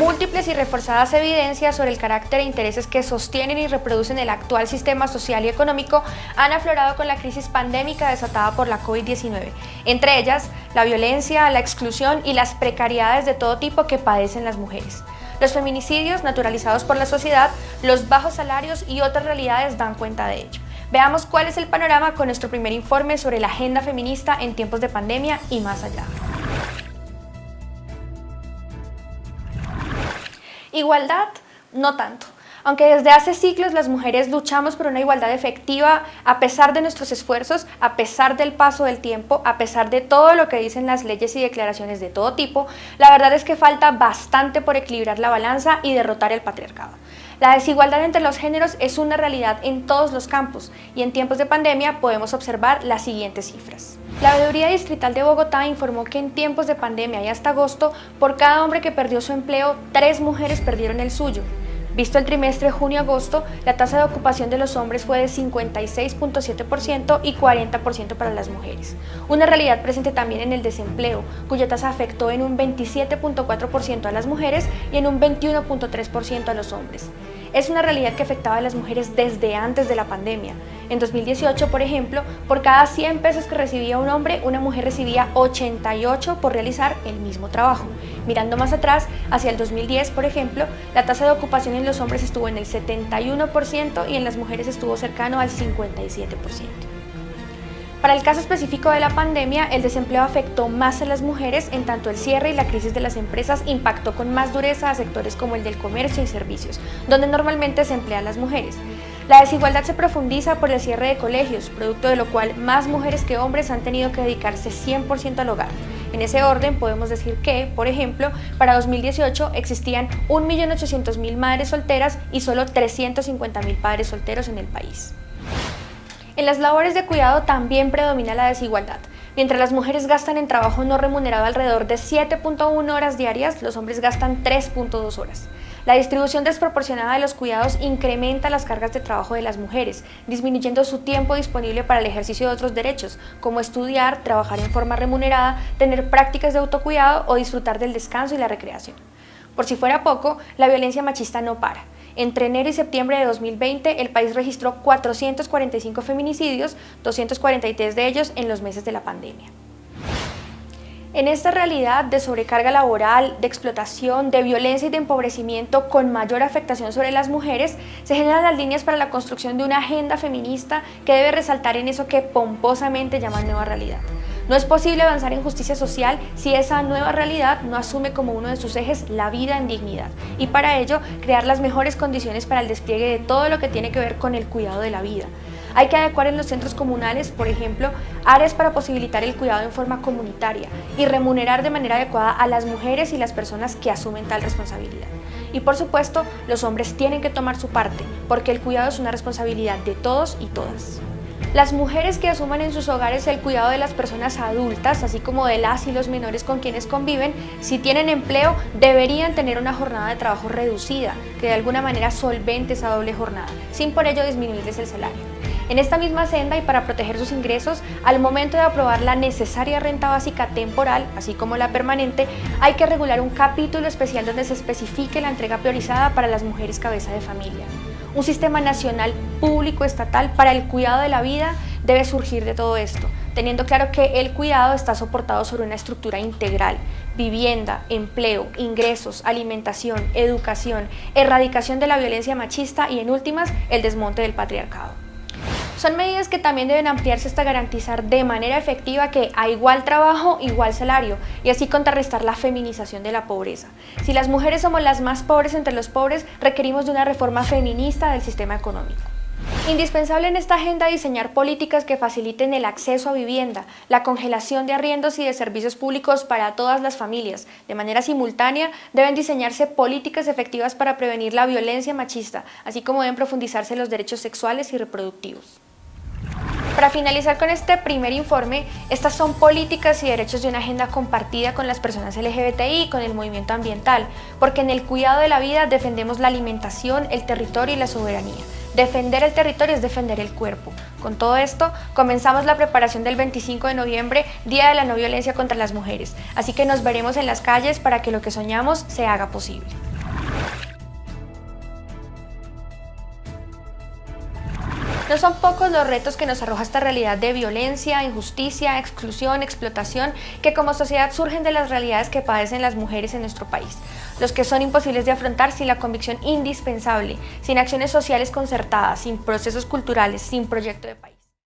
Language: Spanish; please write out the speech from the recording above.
Múltiples y reforzadas evidencias sobre el carácter e intereses que sostienen y reproducen el actual sistema social y económico han aflorado con la crisis pandémica desatada por la COVID-19, entre ellas la violencia, la exclusión y las precariedades de todo tipo que padecen las mujeres. Los feminicidios naturalizados por la sociedad, los bajos salarios y otras realidades dan cuenta de ello. Veamos cuál es el panorama con nuestro primer informe sobre la agenda feminista en tiempos de pandemia y más allá. Igualdad, no tanto. Aunque desde hace siglos las mujeres luchamos por una igualdad efectiva a pesar de nuestros esfuerzos, a pesar del paso del tiempo, a pesar de todo lo que dicen las leyes y declaraciones de todo tipo, la verdad es que falta bastante por equilibrar la balanza y derrotar el patriarcado. La desigualdad entre los géneros es una realidad en todos los campos y en tiempos de pandemia podemos observar las siguientes cifras. La Veeduría Distrital de Bogotá informó que en tiempos de pandemia y hasta agosto, por cada hombre que perdió su empleo, tres mujeres perdieron el suyo. Visto el trimestre junio-agosto, la tasa de ocupación de los hombres fue de 56.7% y 40% para las mujeres. Una realidad presente también en el desempleo, cuya tasa afectó en un 27.4% a las mujeres y en un 21.3% a los hombres. Es una realidad que afectaba a las mujeres desde antes de la pandemia. En 2018, por ejemplo, por cada 100 pesos que recibía un hombre, una mujer recibía 88 por realizar el mismo trabajo. Mirando más atrás, hacia el 2010, por ejemplo, la tasa de ocupación en los hombres estuvo en el 71% y en las mujeres estuvo cercano al 57%. Para el caso específico de la pandemia, el desempleo afectó más a las mujeres, en tanto el cierre y la crisis de las empresas impactó con más dureza a sectores como el del comercio y servicios, donde normalmente se emplean las mujeres. La desigualdad se profundiza por el cierre de colegios, producto de lo cual más mujeres que hombres han tenido que dedicarse 100% al hogar. En ese orden podemos decir que, por ejemplo, para 2018 existían 1.800.000 madres solteras y solo 350.000 padres solteros en el país. En las labores de cuidado también predomina la desigualdad. Mientras las mujeres gastan en trabajo no remunerado alrededor de 7.1 horas diarias, los hombres gastan 3.2 horas. La distribución desproporcionada de los cuidados incrementa las cargas de trabajo de las mujeres, disminuyendo su tiempo disponible para el ejercicio de otros derechos, como estudiar, trabajar en forma remunerada, tener prácticas de autocuidado o disfrutar del descanso y la recreación. Por si fuera poco, la violencia machista no para. Entre enero y septiembre de 2020, el país registró 445 feminicidios, 243 de ellos en los meses de la pandemia. En esta realidad de sobrecarga laboral, de explotación, de violencia y de empobrecimiento con mayor afectación sobre las mujeres, se generan las líneas para la construcción de una agenda feminista que debe resaltar en eso que pomposamente llaman nueva realidad. No es posible avanzar en justicia social si esa nueva realidad no asume como uno de sus ejes la vida en dignidad y para ello crear las mejores condiciones para el despliegue de todo lo que tiene que ver con el cuidado de la vida. Hay que adecuar en los centros comunales, por ejemplo, áreas para posibilitar el cuidado en forma comunitaria y remunerar de manera adecuada a las mujeres y las personas que asumen tal responsabilidad. Y por supuesto, los hombres tienen que tomar su parte, porque el cuidado es una responsabilidad de todos y todas. Las mujeres que asuman en sus hogares el cuidado de las personas adultas, así como de las y los menores con quienes conviven, si tienen empleo, deberían tener una jornada de trabajo reducida, que de alguna manera solvente esa doble jornada, sin por ello disminuirles el salario. En esta misma senda y para proteger sus ingresos, al momento de aprobar la necesaria renta básica temporal, así como la permanente, hay que regular un capítulo especial donde se especifique la entrega priorizada para las mujeres cabeza de familia. Un sistema nacional público estatal para el cuidado de la vida debe surgir de todo esto, teniendo claro que el cuidado está soportado sobre una estructura integral, vivienda, empleo, ingresos, alimentación, educación, erradicación de la violencia machista y en últimas, el desmonte del patriarcado. Son medidas que también deben ampliarse hasta garantizar de manera efectiva que a igual trabajo, igual salario y así contrarrestar la feminización de la pobreza. Si las mujeres somos las más pobres entre los pobres, requerimos de una reforma feminista del sistema económico. Indispensable en esta agenda diseñar políticas que faciliten el acceso a vivienda, la congelación de arriendos y de servicios públicos para todas las familias. De manera simultánea, deben diseñarse políticas efectivas para prevenir la violencia machista, así como deben profundizarse los derechos sexuales y reproductivos. Para finalizar con este primer informe, estas son políticas y derechos de una agenda compartida con las personas LGBTI y con el movimiento ambiental, porque en el cuidado de la vida defendemos la alimentación, el territorio y la soberanía. Defender el territorio es defender el cuerpo. Con todo esto, comenzamos la preparación del 25 de noviembre, Día de la No Violencia contra las Mujeres. Así que nos veremos en las calles para que lo que soñamos se haga posible. No son pocos los retos que nos arroja esta realidad de violencia, injusticia, exclusión, explotación, que como sociedad surgen de las realidades que padecen las mujeres en nuestro país. Los que son imposibles de afrontar sin la convicción indispensable, sin acciones sociales concertadas, sin procesos culturales, sin proyecto de país.